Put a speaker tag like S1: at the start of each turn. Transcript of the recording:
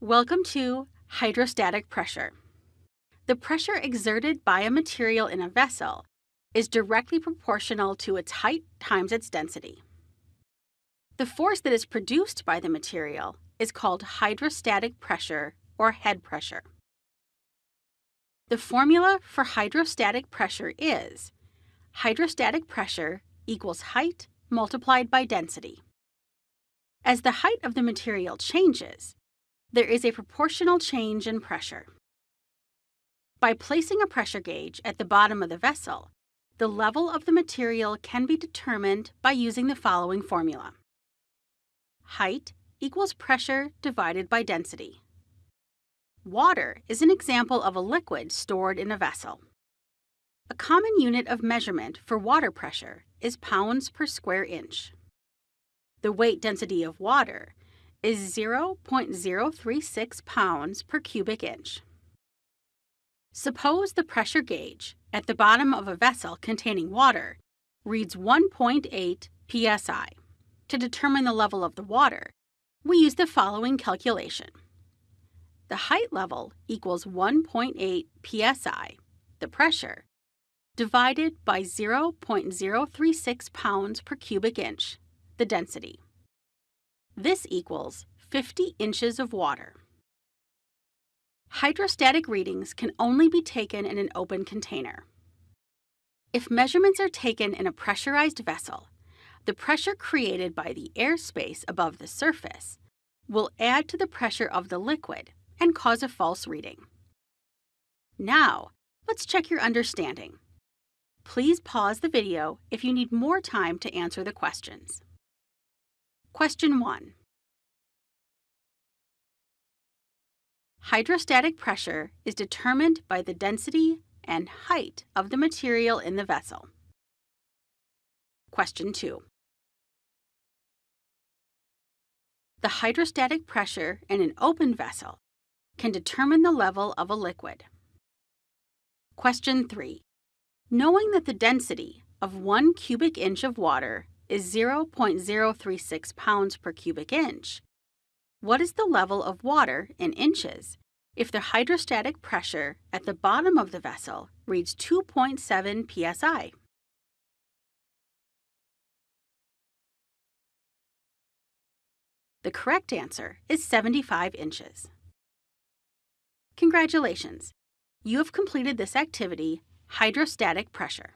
S1: Welcome to hydrostatic pressure. The pressure exerted by a material in a vessel is directly proportional to its height times its density. The force that is produced by the material is called hydrostatic pressure or head pressure. The formula for hydrostatic pressure is hydrostatic pressure equals height multiplied by density. As the height of the material changes, there is a proportional change in pressure. By placing a pressure gauge at the bottom of the vessel, the level of the material can be determined by using the following formula. Height equals pressure divided by density. Water is an example of a liquid stored in a vessel. A common unit of measurement for water pressure is pounds per square inch. The weight density of water is 0.036 pounds per cubic inch. Suppose the pressure gauge at the bottom of a vessel containing water reads 1.8 psi. To determine the level of the water, we use the following calculation. The height level equals 1.8 psi, the pressure, divided by 0.036 pounds per cubic inch, the density. This equals 50 inches of water. Hydrostatic readings can only be taken in an open container. If measurements are taken in a pressurized vessel, the pressure created by the airspace above the surface will add to the pressure of the liquid and cause a false reading. Now, let's check your understanding. Please pause the video if you need more time to answer the questions. Question 1. Hydrostatic pressure is determined by the density and height of the material in the vessel. Question 2. The hydrostatic pressure in an open vessel can determine the level of a liquid. Question 3. Knowing that the density of 1 cubic inch of water is 0.036 pounds per cubic inch, what is the level of water in inches if the hydrostatic pressure at the bottom of the vessel reads 2.7 psi? The correct answer is 75 inches. Congratulations! You have completed this activity, hydrostatic pressure.